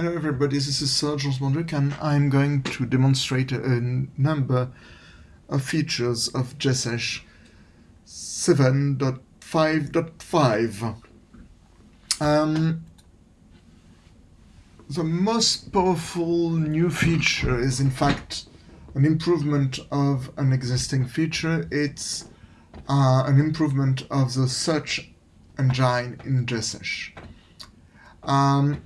Hello everybody, this is Serge Rosmorduc and I'm going to demonstrate a number of features of JSesh 7.5.5. Um, the most powerful new feature is in fact an improvement of an existing feature. It's uh, an improvement of the search engine in JSesh. Um,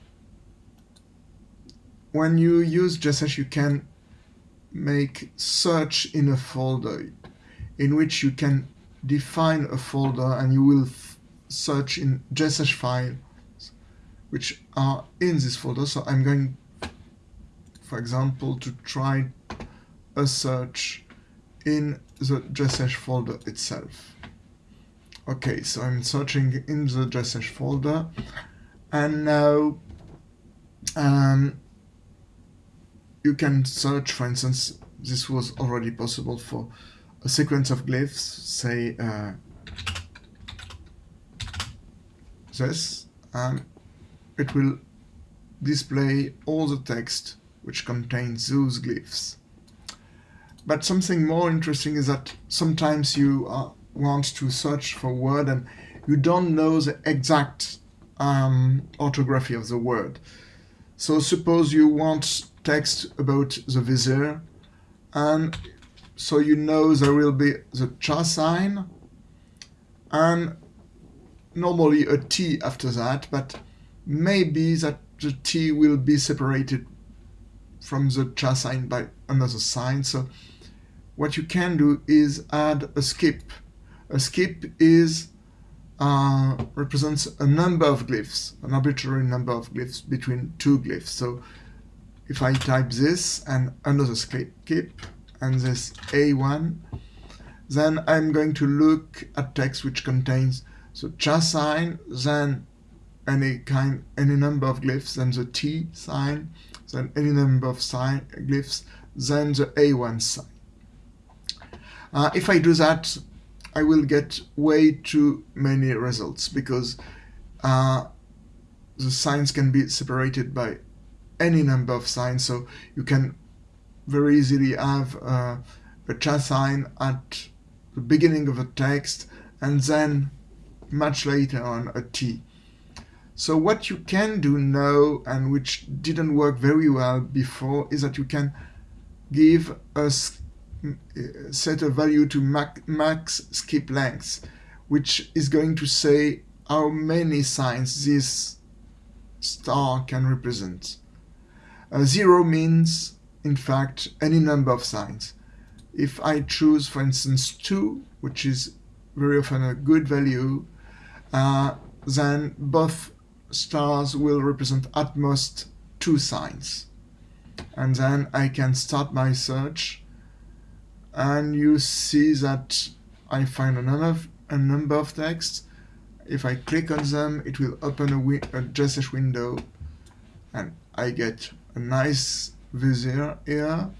when you use JSesh, you can make search in a folder in which you can define a folder and you will search in JSesh files which are in this folder. So I'm going, for example, to try a search in the JSesh folder itself. Okay, so I'm searching in the JSesh folder and now um, you can search, for instance, this was already possible for a sequence of glyphs, say uh, this, and it will display all the text which contains those glyphs. But something more interesting is that sometimes you uh, want to search for a word and you don't know the exact um, orthography of the word. So suppose you want text about the vizier and so you know there will be the cha sign and normally a T after that, but maybe that the T will be separated from the cha sign by another sign. So what you can do is add a skip. A skip is uh, represents a number of glyphs, an arbitrary number of glyphs between two glyphs. So if I type this and another skip and this A1, then I'm going to look at text which contains the cha sign, then any kind, any number of glyphs, then the T sign, then any number of sign glyphs, then the A1 sign. Uh, if I do that, I will get way too many results because uh, the signs can be separated by any number of signs. So you can very easily have uh, a cha sign at the beginning of a text and then much later on a T. So what you can do now and which didn't work very well before is that you can give a set a value to max skip length which is going to say how many signs this star can represent. Uh, zero means, in fact, any number of signs. If I choose, for instance, 2, which is very often a good value, uh, then both stars will represent at most two signs. And then I can start my search and you see that I find a number of, a number of texts. If I click on them, it will open a, a JSesh window and I get a nice vizier here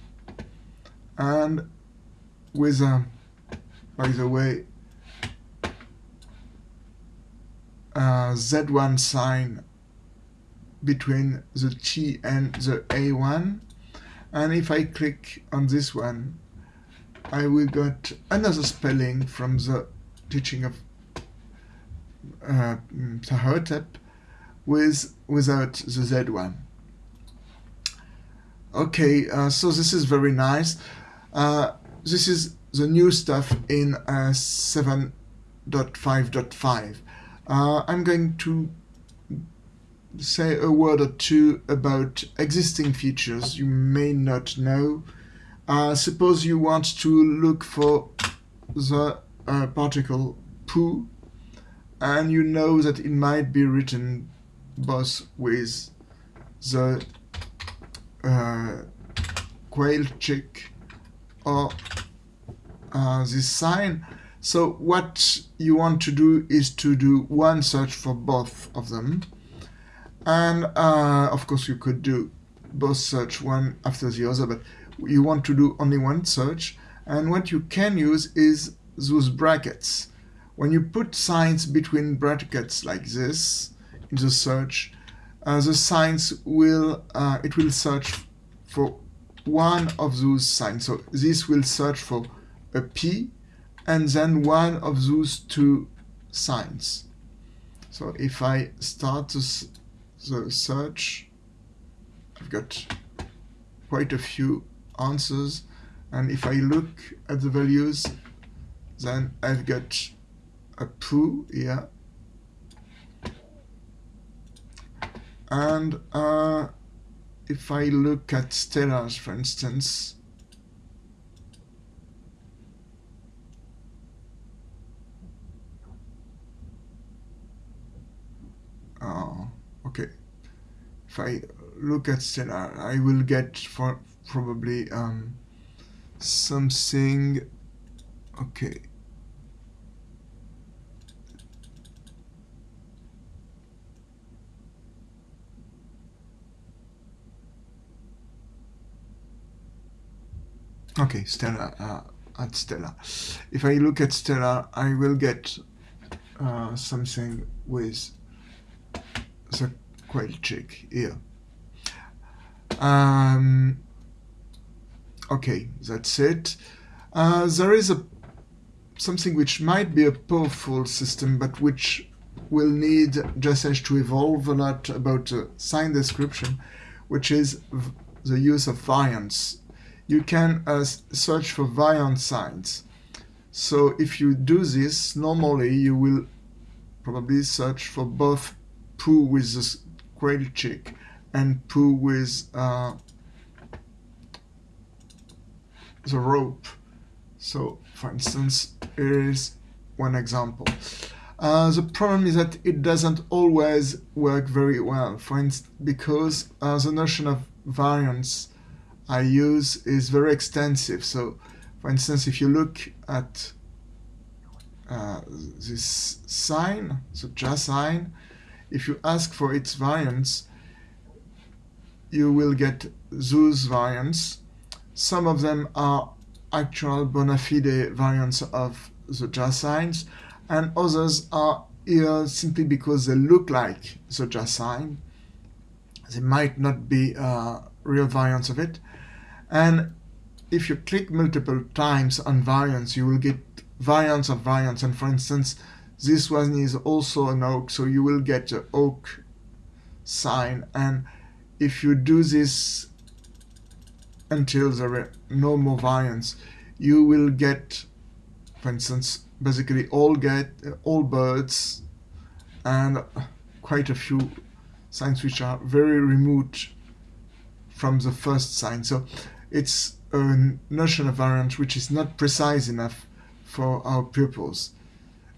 and with a by the way a Z1 sign between the T and the A1 and if I click on this one I will get another spelling from the teaching of uh, Ptahhotep with without the Z1 Okay, uh, so this is very nice. Uh, this is the new stuff in uh, 7.5.5. Uh, I'm going to say a word or two about existing features you may not know. Uh, suppose you want to look for the uh, particle poo and you know that it might be written both with the uh, quail chick or uh, this sign. So what you want to do is to do one search for both of them. And uh, of course you could do both search one after the other, but you want to do only one search. And what you can use is those brackets. When you put signs between brackets like this in the search, the signs will uh, it will search for one of those signs. So this will search for a P and then one of those two signs. So if I start the search, I've got quite a few answers and if I look at the values then I've got a poo here and uh, if I look at stellars for instance. Oh okay. If I look at stellar I will get for probably um, something okay okay stela uh, at stela. If I look at stela I will get uh, something with the quail chick here. Um, okay that's it. Uh, there is a something which might be a powerful system but which will need JSesh to evolve a lot about uh, sign description which is the use of variants you can uh, search for variant signs so if you do this normally you will probably search for both poo with the quail chick and poo with uh, the rope. So, for instance, here is one example. Uh, the problem is that it doesn't always work very well, for instance, because uh, the notion of variance I use is very extensive. So, for instance, if you look at uh, this sign, the JA sign, if you ask for its variance, you will get those variants some of them are actual bona fide variants of the JA signs, and others are here simply because they look like the JA sign. They might not be uh, real variants of it. And if you click multiple times on variants, you will get variants of variants. And for instance, this one is also an oak, so you will get the oak sign. And if you do this until there are no more variants, you will get, for instance, basically all get all birds and quite a few signs which are very remote from the first sign. So it's a notion of variant which is not precise enough for our pupils.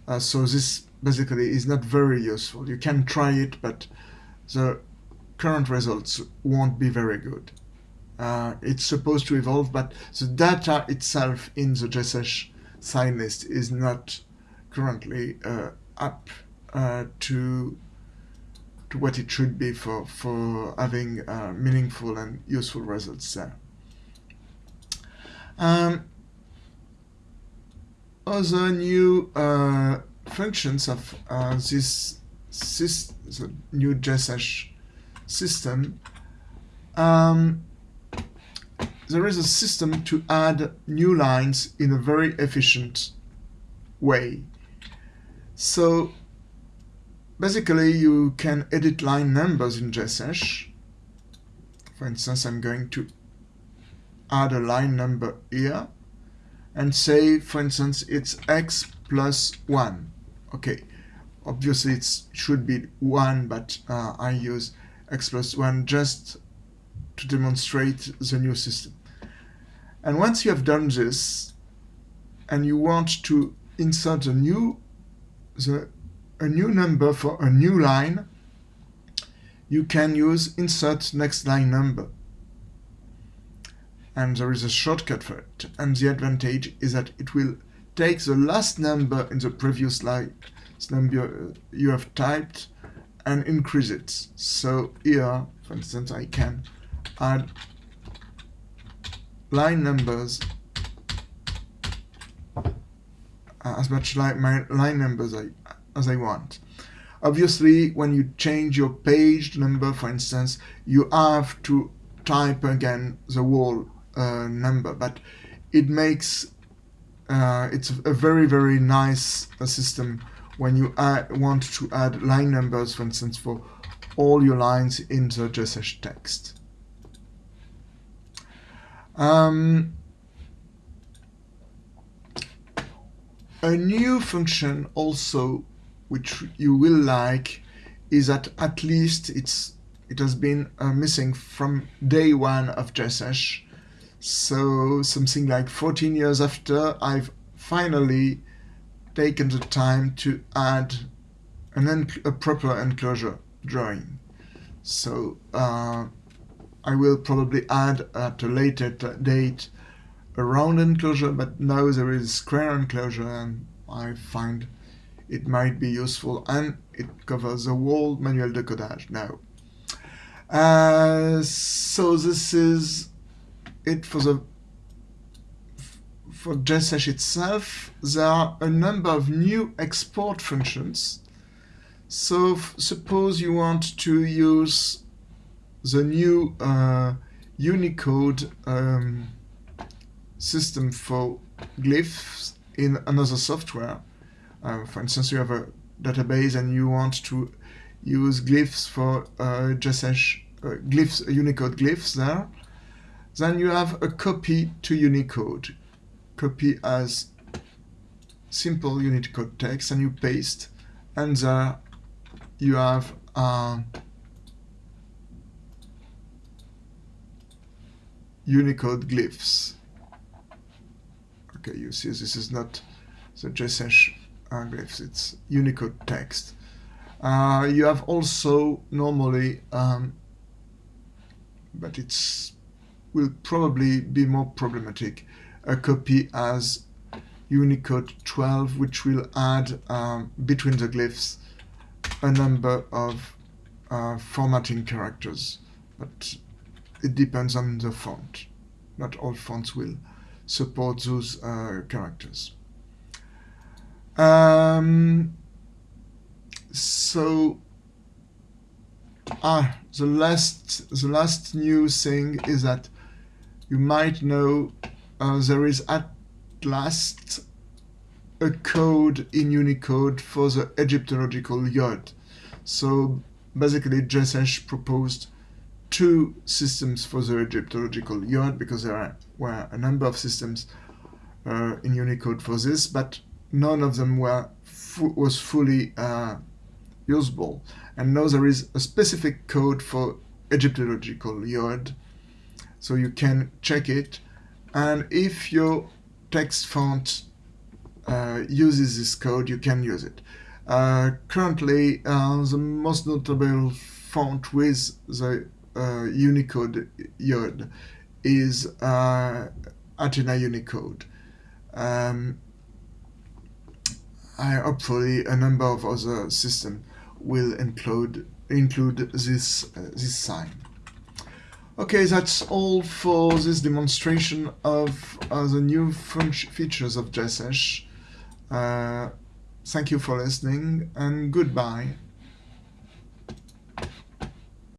Uh, so this basically is not very useful. You can try it, but the current results won't be very good uh, it's supposed to evolve, but the data itself in the JSesh sign list is not currently uh, up uh, to to what it should be for for having uh, meaningful and useful results there. Um, other new uh, functions of uh, this new JSesh system um, there is a system to add new lines in a very efficient way. So basically you can edit line numbers in JSesh. For instance, I'm going to add a line number here and say, for instance, it's x plus 1. Okay, obviously it should be 1, but uh, I use x plus 1 just to demonstrate the new system. And once you have done this, and you want to insert a new, the, a new number for a new line, you can use insert next line number. And there is a shortcut for it. And the advantage is that it will take the last number in the previous line number you have typed and increase it. So here, for instance, I can add line numbers uh, as much like my line numbers I, as I want. Obviously, when you change your page number, for instance, you have to type again the whole uh, number, but it makes uh, it's a very very nice system when you add, want to add line numbers, for instance, for all your lines in the JSesh text. Um, a new function also which you will like is that at least it's it has been uh, missing from day one of JSesh so something like 14 years after I've finally taken the time to add an a proper enclosure drawing so uh, I will probably add at a later date a round enclosure but now there is square enclosure and I find it might be useful and it covers the whole Manuel de Codage now. Uh, so this is it for the for JSesh itself. There are a number of new export functions. So suppose you want to use the new uh, Unicode um, system for glyphs in another software. Uh, for instance, you have a database and you want to use glyphs for uh, JSesh uh, glyphs, Unicode glyphs there. Then you have a copy to Unicode. Copy as simple Unicode text and you paste and there you have uh, Unicode glyphs. Okay, you see this is not the JSesh glyphs, it's Unicode text. Uh, you have also normally, um, but it's will probably be more problematic, a copy as Unicode 12, which will add um, between the glyphs a number of uh, formatting characters, but it depends on the font. Not all fonts will support those uh, characters. Um, so ah, the last the last new thing is that you might know uh, there is at last a code in Unicode for the Egyptological yod. So basically JSesh proposed two systems for the Egyptological yod because there are, were a number of systems uh, in Unicode for this, but none of them were was fully uh, usable. And now there is a specific code for Egyptological yod, so you can check it. And if your text font uh, uses this code, you can use it. Uh, currently, uh, the most notable font with the uh, Unicode yod is uh, Athena Unicode. Um, I hopefully a number of other systems will include include this uh, this sign. Okay, that's all for this demonstration of uh, the new features of JSesh. Uh, thank you for listening and goodbye.